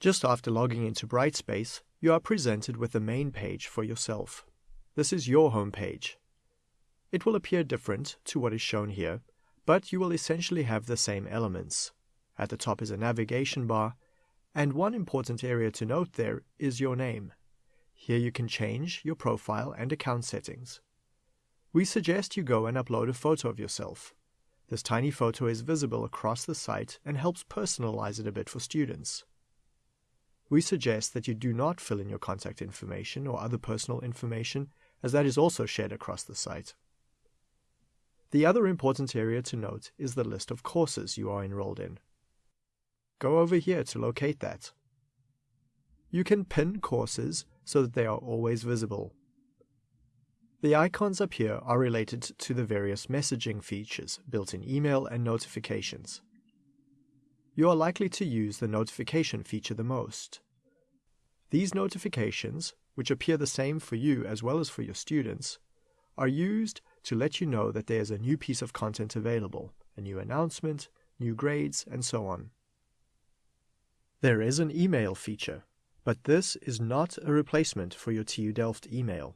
Just after logging into Brightspace, you are presented with the main page for yourself. This is your home page. It will appear different to what is shown here, but you will essentially have the same elements. At the top is a navigation bar, and one important area to note there is your name. Here you can change your profile and account settings. We suggest you go and upload a photo of yourself. This tiny photo is visible across the site and helps personalize it a bit for students. We suggest that you do not fill in your contact information or other personal information, as that is also shared across the site. The other important area to note is the list of courses you are enrolled in. Go over here to locate that. You can pin courses so that they are always visible. The icons up here are related to the various messaging features built in email and notifications. You are likely to use the notification feature the most. These notifications, which appear the same for you as well as for your students, are used to let you know that there is a new piece of content available, a new announcement, new grades, and so on. There is an email feature, but this is not a replacement for your TU Delft email.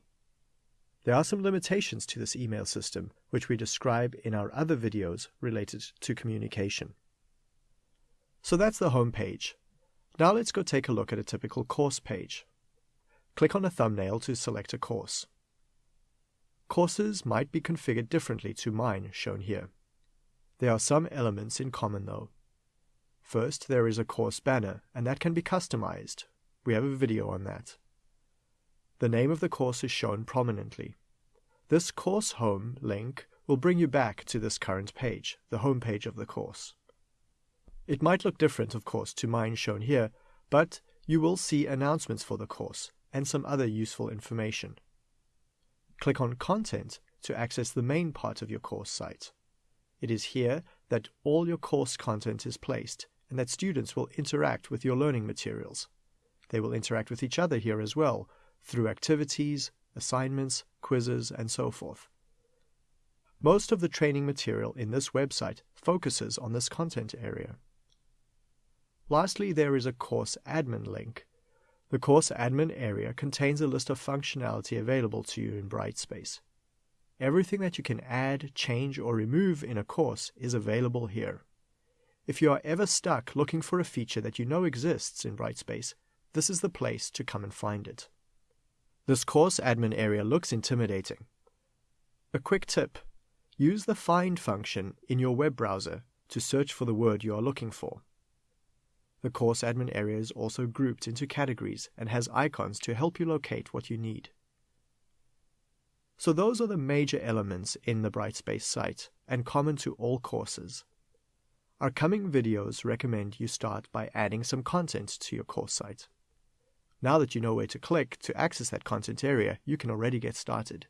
There are some limitations to this email system, which we describe in our other videos related to communication. So that's the home page. Now let's go take a look at a typical course page. Click on a thumbnail to select a course. Courses might be configured differently to mine, shown here. There are some elements in common though. First, there is a course banner, and that can be customized. We have a video on that. The name of the course is shown prominently. This Course Home link will bring you back to this current page, the home page of the course. It might look different, of course, to mine shown here, but you will see announcements for the course and some other useful information. Click on Content to access the main part of your course site. It is here that all your course content is placed and that students will interact with your learning materials. They will interact with each other here as well, through activities, assignments, quizzes, and so forth. Most of the training material in this website focuses on this content area. Lastly, there is a course admin link. The course admin area contains a list of functionality available to you in Brightspace. Everything that you can add, change, or remove in a course is available here. If you are ever stuck looking for a feature that you know exists in Brightspace, this is the place to come and find it. This course admin area looks intimidating. A quick tip use the find function in your web browser to search for the word you are looking for. The course admin area is also grouped into categories and has icons to help you locate what you need. So those are the major elements in the Brightspace site and common to all courses. Our coming videos recommend you start by adding some content to your course site. Now that you know where to click to access that content area, you can already get started.